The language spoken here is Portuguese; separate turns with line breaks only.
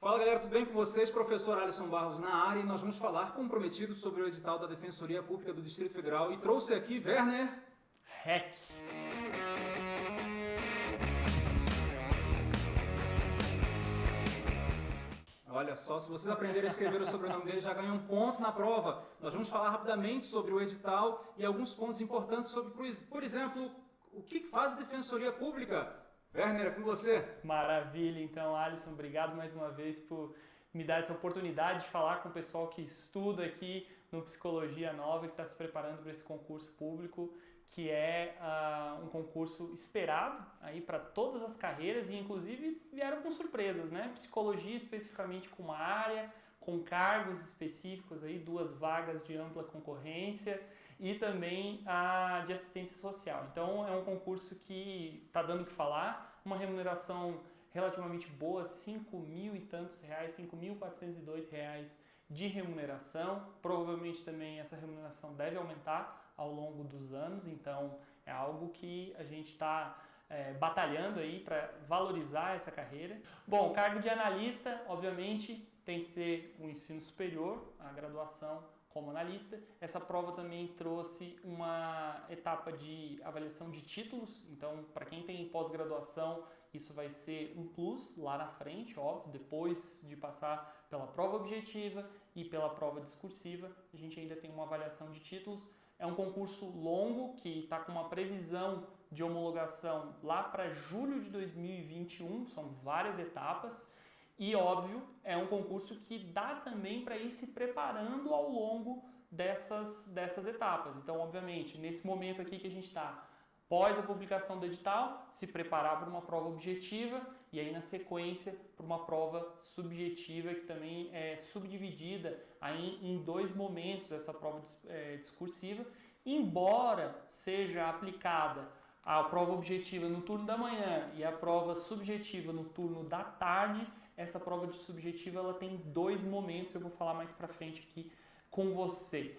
Fala galera, tudo bem com vocês? Professor Alisson Barros na área e nós vamos falar comprometido sobre o edital da Defensoria Pública do Distrito Federal e trouxe aqui Werner
Heck.
Olha só, se vocês aprenderem a escrever o sobrenome dele, já ganham um ponto na prova. Nós vamos falar rapidamente sobre o edital e alguns pontos importantes sobre, por exemplo, o que faz a Defensoria Pública. Werner, é com você.
Maravilha, então, Alisson, obrigado mais uma vez por me dar essa oportunidade de falar com o pessoal que estuda aqui no Psicologia Nova, que está se preparando para esse concurso público, que é uh, um concurso esperado aí para todas as carreiras e inclusive vieram com surpresas, né? Psicologia especificamente com uma área, com cargos específicos aí, duas vagas de ampla concorrência e também a de assistência social. Então é um concurso que está dando o que falar, uma remuneração relativamente boa, 5 mil e tantos reais, 5.402 reais de remuneração. Provavelmente também essa remuneração deve aumentar ao longo dos anos, então é algo que a gente está é, batalhando aí para valorizar essa carreira. Bom, cargo de analista, obviamente, tem que ter um ensino superior, a graduação como analista. Essa prova também trouxe uma etapa de avaliação de títulos, então para quem tem pós-graduação isso vai ser um plus lá na frente, óbvio, depois de passar pela prova objetiva e pela prova discursiva, a gente ainda tem uma avaliação de títulos. É um concurso longo que está com uma previsão de homologação lá para julho de 2021, são várias etapas. E óbvio, é um concurso que dá também para ir se preparando ao longo dessas, dessas etapas. Então, obviamente, nesse momento aqui que a gente está, pós a publicação do edital, se preparar para uma prova objetiva e aí na sequência para uma prova subjetiva que também é subdividida aí em dois momentos essa prova é, discursiva, embora seja aplicada a prova objetiva no turno da manhã e a prova subjetiva no turno da tarde, essa prova de subjetiva ela tem dois momentos, eu vou falar mais para frente aqui com vocês.